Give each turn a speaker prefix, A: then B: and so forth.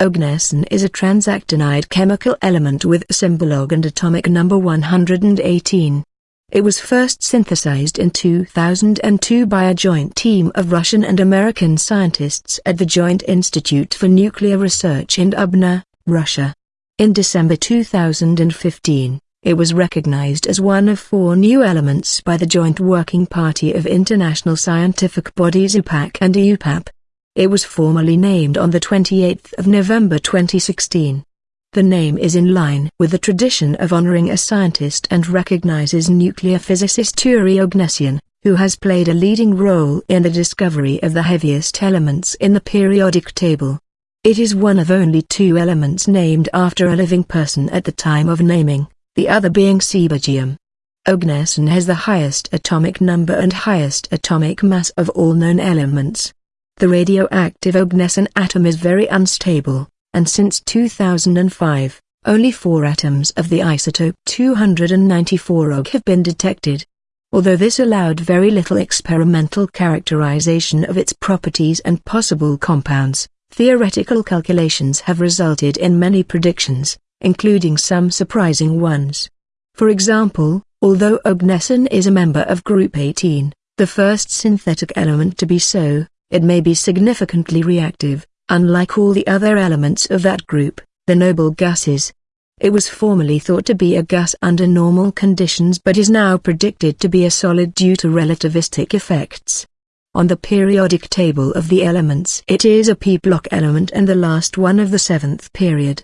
A: Oganesson is a transactinide chemical element with symbol Og and atomic number 118. It was first synthesized in 2002 by a joint team of Russian and American scientists at the Joint Institute for Nuclear Research in Dubna, Russia. In December 2015, it was recognized as one of four new elements by the Joint Working Party of International Scientific Bodies IUPAC and IUPAP. It was formally named on the 28th of November 2016. The name is in line with the tradition of honoring a scientist and recognizes nuclear physicist Yuri Oganessian, who has played a leading role in the discovery of the heaviest elements in the periodic table. It is one of only two elements named after a living person at the time of naming, the other being Seaborgium. Oganesson has the highest atomic number and highest atomic mass of all known elements. The radioactive Oganesson atom is very unstable, and since 2005, only four atoms of the isotope 294 Og have been detected. Although this allowed very little experimental characterization of its properties and possible compounds, theoretical calculations have resulted in many predictions, including some surprising ones. For example, although Oganesson is a member of Group 18, the first synthetic element to be so, it may be significantly reactive, unlike all the other elements of that group, the noble gases. It was formerly thought to be a gas under normal conditions but is now predicted to be a solid due to relativistic effects. On the periodic table of the elements it is a p-block element and the last one of the seventh period.